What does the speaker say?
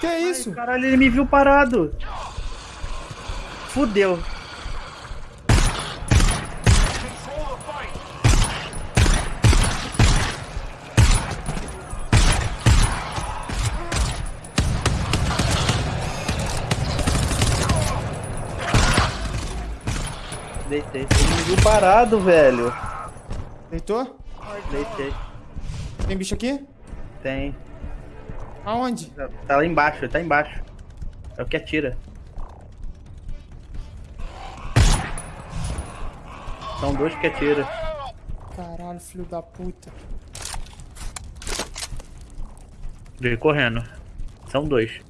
Que é isso? Ai, caralho, ele me viu parado. Fudeu. Deitei. Ele me viu parado, velho. Deitou? Deitei. Tem bicho aqui? Tem. Aonde? Tá- lá embaixo, ele tá embaixo. É o que atira. São dois que atira. Caralho, filho da puta. Veio correndo. São dois.